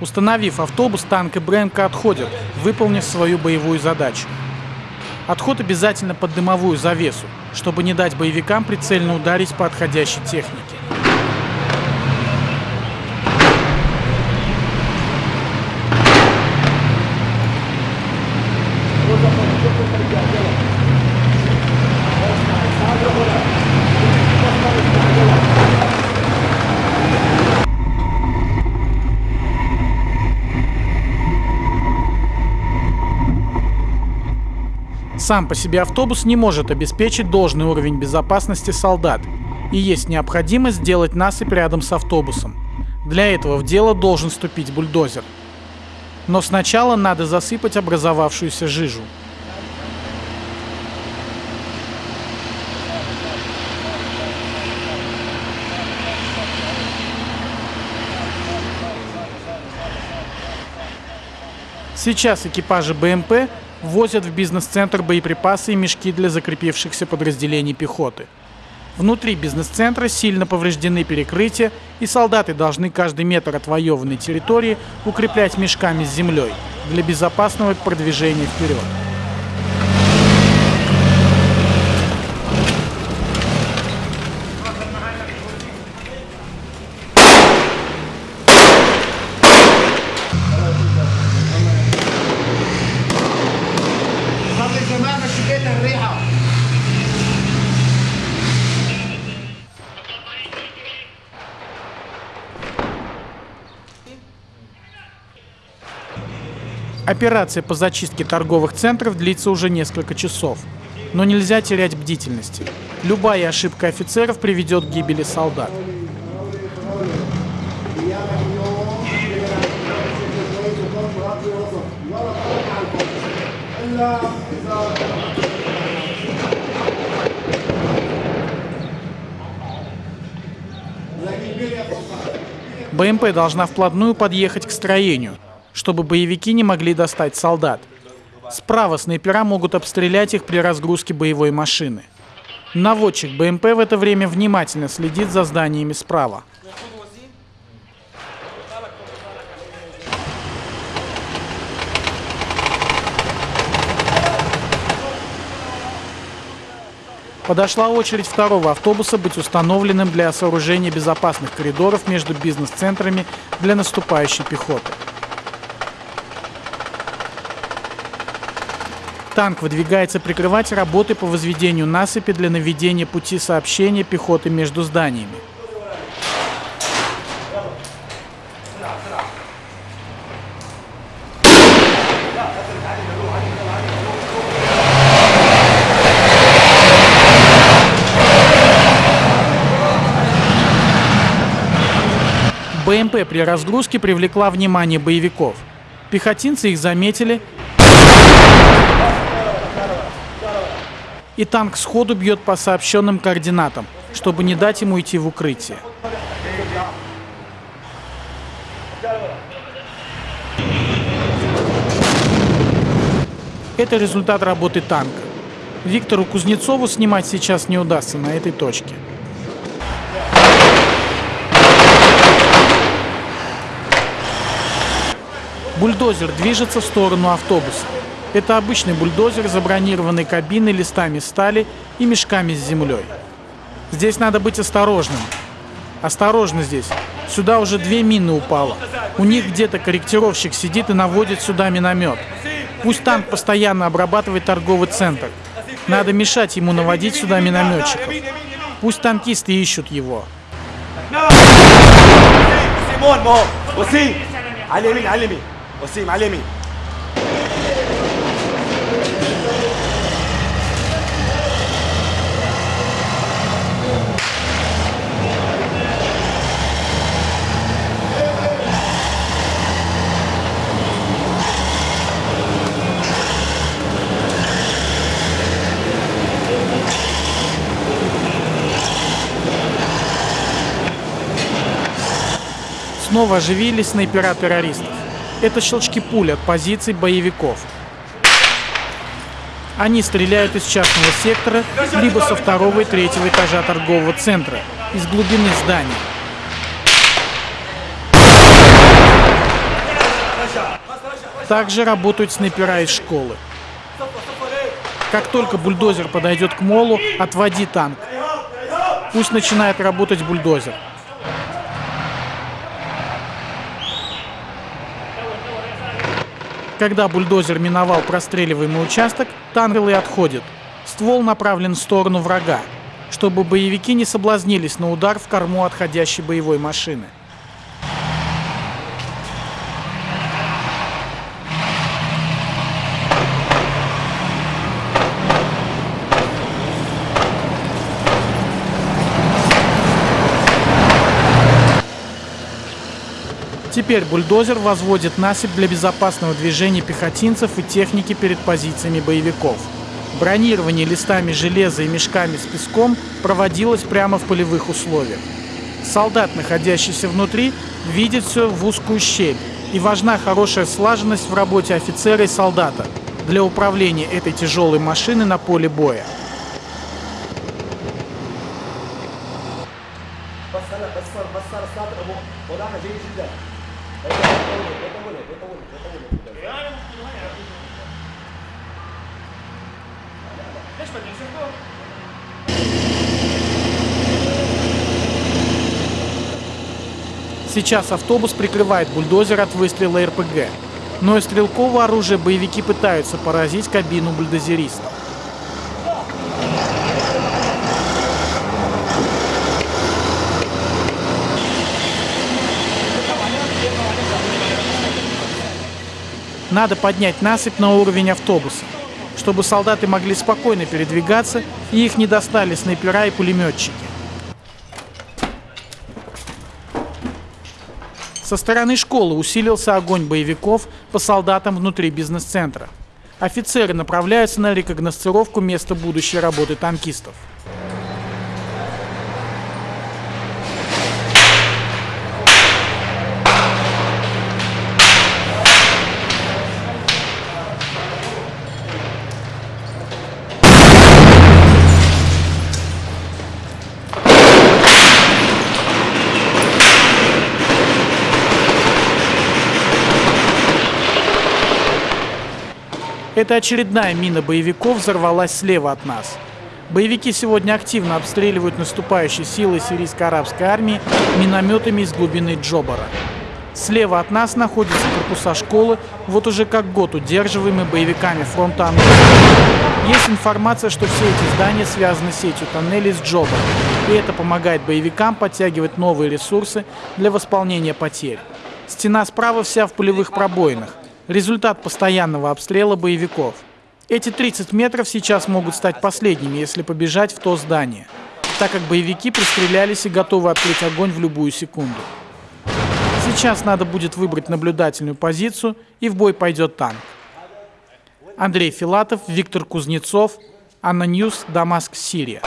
Остановив автобус, танк и БМК отходят, выполнив свою боевую задачу. Отход обязательно под дымовую завесу, чтобы не дать боевикам прицельно ударить по отходящей технике. Сам по себе автобус не может обеспечить должный уровень безопасности солдат, и есть необходимость сделать насыпь рядом с автобусом. Для этого в дело должен вступить бульдозер. Но сначала надо засыпать образовавшуюся жижу. Сейчас экипажи БМП возят в бизнес-центр боеприпасы и мешки для закрепившихся подразделений пехоты. Внутри бизнес-центра сильно повреждены перекрытия, и солдаты должны каждый метр отвоеванной территории укреплять мешками с землей для безопасного продвижения вперед. Операция по зачистке торговых центров длится уже несколько часов. Но нельзя терять бдительности. Любая ошибка офицеров приведет к гибели солдат. БМП должна вплотную подъехать к строению, чтобы боевики не могли достать солдат. Справа снайпера могут обстрелять их при разгрузке боевой машины. Наводчик БМП в это время внимательно следит за зданиями справа. Подошла очередь второго автобуса быть установленным для сооружения безопасных коридоров между бизнес-центрами для наступающей пехоты. Танк выдвигается прикрывать работы по возведению насыпи для наведения пути сообщения пехоты между зданиями. БМП при разгрузке привлекла внимание боевиков. Пехотинцы их заметили, и танк сходу бьет по сообщенным координатам, чтобы не дать ему идти в укрытие. Это результат работы танка. Виктору Кузнецову снимать сейчас не удастся на этой точке. Бульдозер движется в сторону автобуса. Это обычный бульдозер, забронированный кабиной, листами стали и мешками с землей. Здесь надо быть осторожным. Осторожно здесь. Сюда уже две мины упало. У них где-то корректировщик сидит и наводит сюда миномет. Пусть танк постоянно обрабатывает торговый центр. Надо мешать ему наводить сюда минометчиков. Пусть танкисты ищут его. سيمون مو وسيم على اليمين على اليمين وسيم على اليمين Снова оживились снайпера террористов. Это щелчки пуль от позиций боевиков. Они стреляют из частного сектора, либо со второго и третьего этажа торгового центра, из глубины здания. Также работают снайпера из школы. Как только бульдозер подойдет к молу, отводи танк. Пусть начинает работать бульдозер. Когда бульдозер миновал простреливаемый участок, танк и отходит. Ствол направлен в сторону врага, чтобы боевики не соблазнились на удар в корму отходящей боевой машины. Теперь бульдозер возводит насыпь для безопасного движения пехотинцев и техники перед позициями боевиков. Бронирование листами железа и мешками с песком проводилось прямо в полевых условиях. Солдат, находящийся внутри, видит все в узкую щель, и важна хорошая слаженность в работе офицера и солдата для управления этой тяжелой машиной на поле боя. Сейчас автобус прикрывает бульдозер от выстрела РПГ. Но из стрелкового оружия боевики пытаются поразить кабину бульдозериста. Надо поднять насыпь на уровень автобуса, чтобы солдаты могли спокойно передвигаться и их не достали снайпера и пулеметчики. Со стороны школы усилился огонь боевиков по солдатам внутри бизнес-центра. Офицеры направляются на рекогносцировку места будущей работы танкистов. Это очередная мина боевиков взорвалась слева от нас. Боевики сегодня активно обстреливают наступающие силы сирийско-арабской армии минометами из глубины Джобара. Слева от нас находятся корпуса школы, вот уже как год удерживаемые боевиками фронта Анголы. Есть информация, что все эти здания связаны сетью тоннелей с Джобаром, и это помогает боевикам подтягивать новые ресурсы для восполнения потерь. Стена справа вся в пулевых пробоинах, результат постоянного обстрела боевиков. Эти 30 метров сейчас могут стать последними, если побежать в то здание, так как боевики пристрелялись и готовы открыть огонь в любую секунду. Сейчас надо будет выбрать наблюдательную позицию, и в бой пойдет танк. Андрей Филатов, Виктор Кузнецов, ANNA News, Дамаск, Сирия.